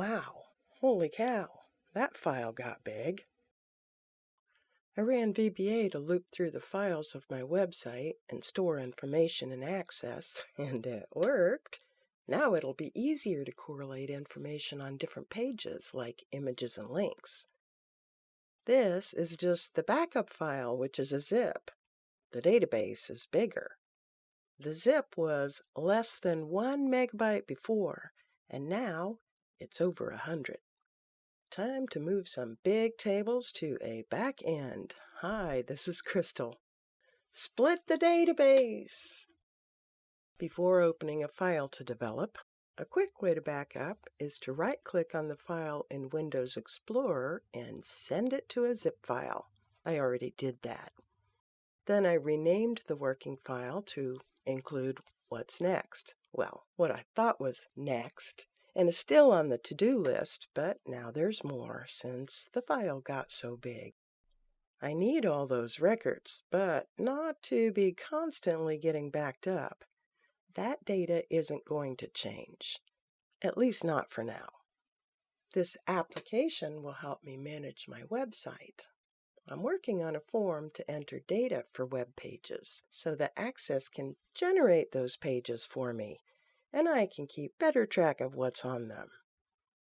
Wow, holy cow, that file got big. I ran VBA to loop through the files of my website and store information and access, and it worked. Now it'll be easier to correlate information on different pages, like images and links. This is just the backup file, which is a zip. The database is bigger. The zip was less than one megabyte before, and now it's over a hundred. Time to move some big tables to a back end. Hi, this is Crystal. Split the database! Before opening a file to develop, a quick way to back up is to right-click on the file in Windows Explorer and send it to a zip file. I already did that. Then I renamed the working file to include what's next. Well, what I thought was next and is still on the to-do list, but now there's more since the file got so big. I need all those records, but not to be constantly getting backed up. That data isn't going to change, at least not for now. This application will help me manage my website. I'm working on a form to enter data for web pages so that Access can generate those pages for me and I can keep better track of what's on them.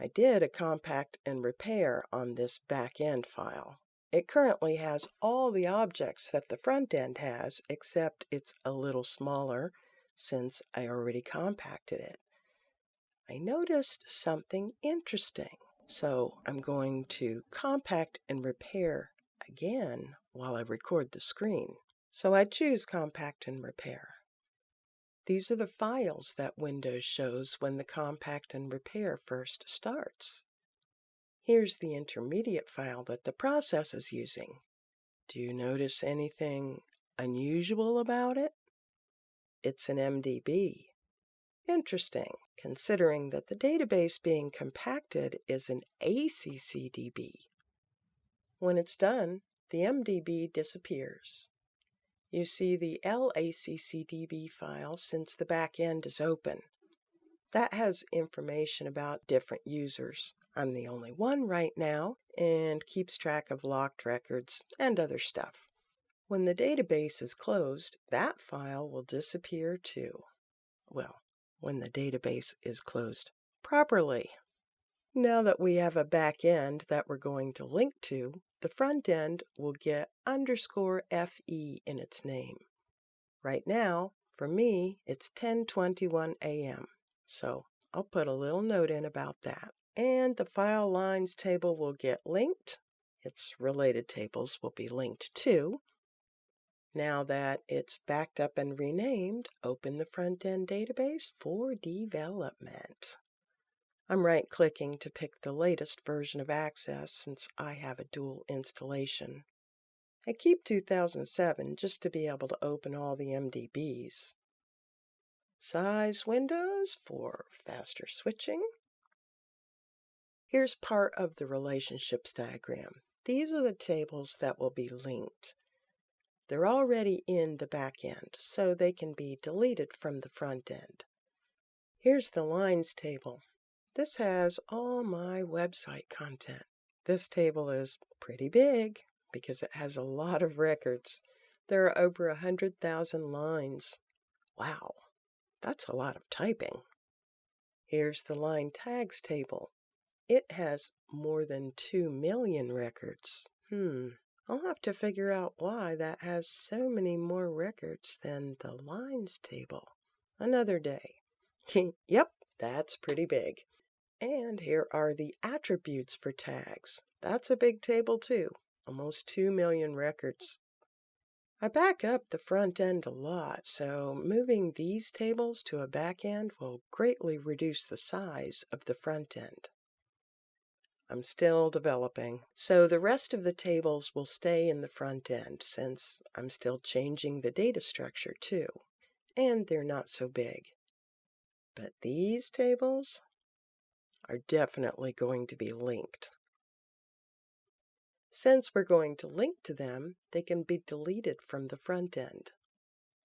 I did a compact and repair on this back end file. It currently has all the objects that the front end has, except it's a little smaller since I already compacted it. I noticed something interesting, so I'm going to compact and repair again while I record the screen. So I choose compact and repair. These are the files that Windows shows when the compact and repair first starts. Here's the intermediate file that the process is using. Do you notice anything unusual about it? It's an MDB. Interesting, considering that the database being compacted is an ACCDB. When it's done, the MDB disappears. You see the LACCDB file since the back end is open. That has information about different users. I'm the only one right now and keeps track of locked records and other stuff. When the database is closed, that file will disappear too. Well, when the database is closed properly. Now that we have a back end that we're going to link to, the front end will get underscore FE in its name. Right now, for me, it's 10:21 a.m. So I'll put a little note in about that. And the file lines table will get linked. Its related tables will be linked too. Now that it's backed up and renamed, open the front end database for development. I'm right clicking to pick the latest version of Access since I have a dual installation. I keep 2007 just to be able to open all the MDBs. Size windows for faster switching. Here's part of the relationships diagram. These are the tables that will be linked. They're already in the back end, so they can be deleted from the front end. Here's the lines table. This has all my website content. This table is pretty big because it has a lot of records. There are over a 100,000 lines. Wow, that's a lot of typing. Here's the line tags table. It has more than 2 million records. Hmm, I'll have to figure out why that has so many more records than the lines table. Another day. yep, that's pretty big. And here are the attributes for tags. That's a big table too, almost 2 million records. I back up the front end a lot, so moving these tables to a back end will greatly reduce the size of the front end. I'm still developing, so the rest of the tables will stay in the front end since I'm still changing the data structure too, and they're not so big. But these tables, are definitely going to be linked. Since we're going to link to them, they can be deleted from the front end.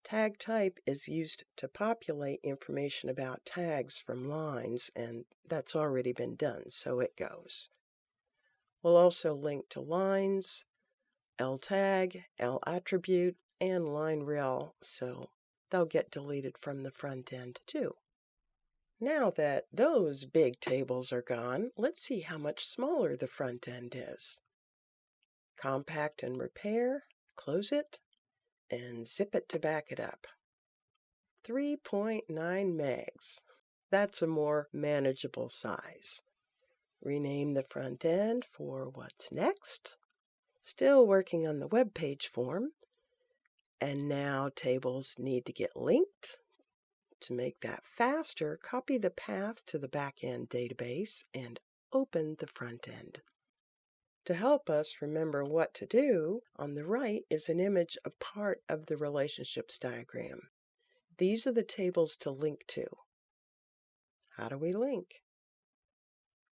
Tag type is used to populate information about tags from lines, and that's already been done, so it goes. We'll also link to lines, L-tag, L-attribute, and line rel, so they'll get deleted from the front end too. Now that those big tables are gone, let's see how much smaller the front end is. Compact and repair, close it, and zip it to back it up. 3.9 megs. That's a more manageable size. Rename the front end for what's next. Still working on the web page form. And now tables need to get linked. To make that faster, copy the path to the backend database and open the front end. To help us remember what to do, on the right is an image of part of the relationships diagram. These are the tables to link to. How do we link?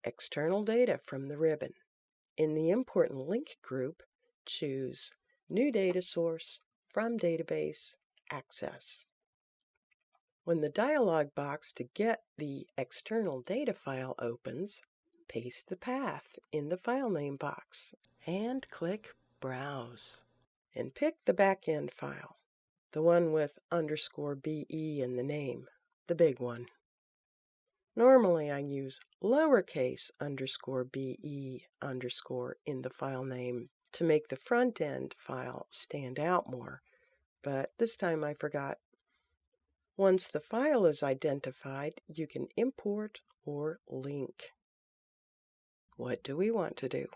External data from the ribbon. In the Import and Link group, choose New Data Source, From Database, Access. When the dialog box to get the external data file opens, paste the path in the file name box and click Browse. And pick the backend file, the one with underscore BE in the name, the big one. Normally I use lowercase underscore BE underscore in the file name to make the front end file stand out more, but this time I forgot. Once the file is identified, you can import or link. What do we want to do?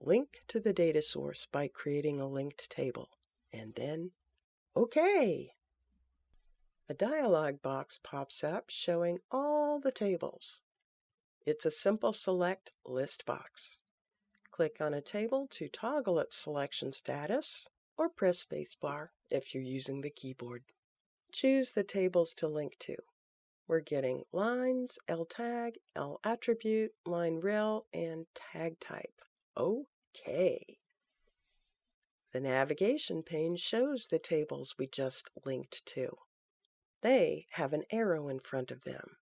Link to the data source by creating a linked table, and then OK. A dialog box pops up showing all the tables. It's a simple select list box. Click on a table to toggle its selection status, or press spacebar if you're using the keyboard. Choose the tables to link to we're getting lines, L tag, L attribute, line rel, and tag type. OK. The navigation pane shows the tables we just linked to. They have an arrow in front of them.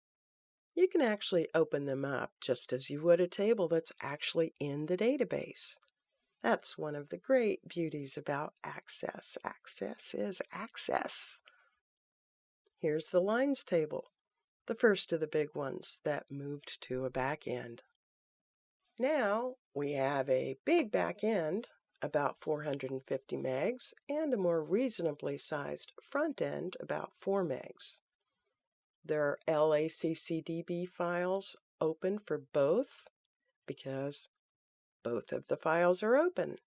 You can actually open them up just as you would a table that's actually in the database. That's one of the great beauties about Access. Access is access. Here's the lines table the first of the big ones that moved to a back end. Now we have a big back end, about 450 megs, and a more reasonably sized front end, about 4 megs. There are LACCDB files open for both because both of the files are open.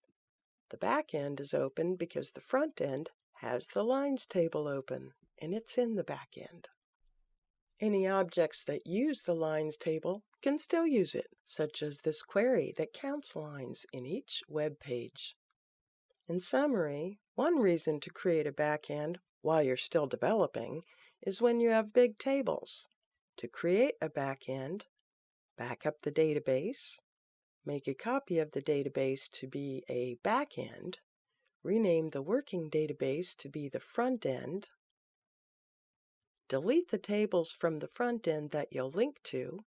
The back end is open because the front end has the lines table open, and it's in the back end. Any objects that use the lines table can still use it, such as this query that counts lines in each web page. In summary, one reason to create a backend while you're still developing is when you have big tables. To create a backend, back up the database, make a copy of the database to be a backend, rename the working database to be the front end, delete the tables from the front end that you'll link to,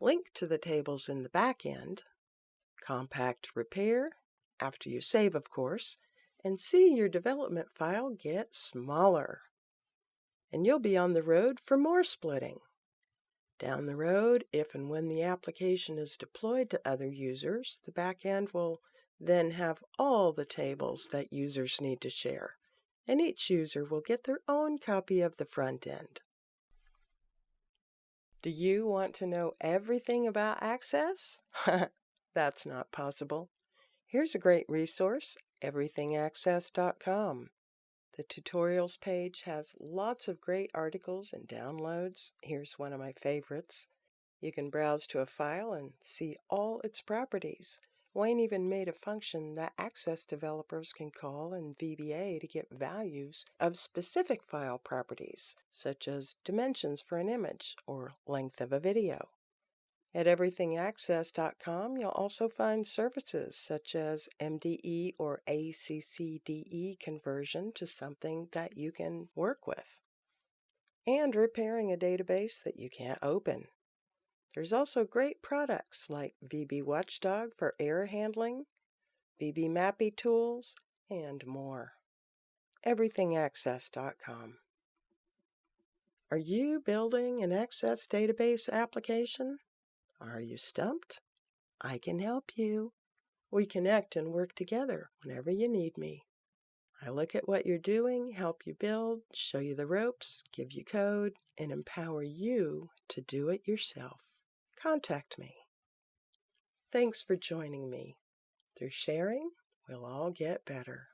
link to the tables in the back end, compact repair, after you save of course, and see your development file get smaller. And you'll be on the road for more splitting. Down the road, if and when the application is deployed to other users, the backend will then have all the tables that users need to share and each user will get their own copy of the front end. Do you want to know everything about Access? That's not possible. Here's a great resource, everythingaccess.com. The tutorials page has lots of great articles and downloads. Here's one of my favorites. You can browse to a file and see all its properties. Wayne even made a function that Access developers can call in VBA to get values of specific file properties, such as dimensions for an image or length of a video. At everythingaccess.com, you'll also find services such as MDE or ACCDE conversion to something that you can work with, and repairing a database that you can't open. There's also great products like VB Watchdog for error handling, vbMAPI tools, and more. EverythingAccess.com. Are you building an Access database application? Are you stumped? I can help you. We connect and work together whenever you need me. I look at what you're doing, help you build, show you the ropes, give you code, and empower you to do it yourself. Contact me. Thanks for joining me. Through sharing, we'll all get better.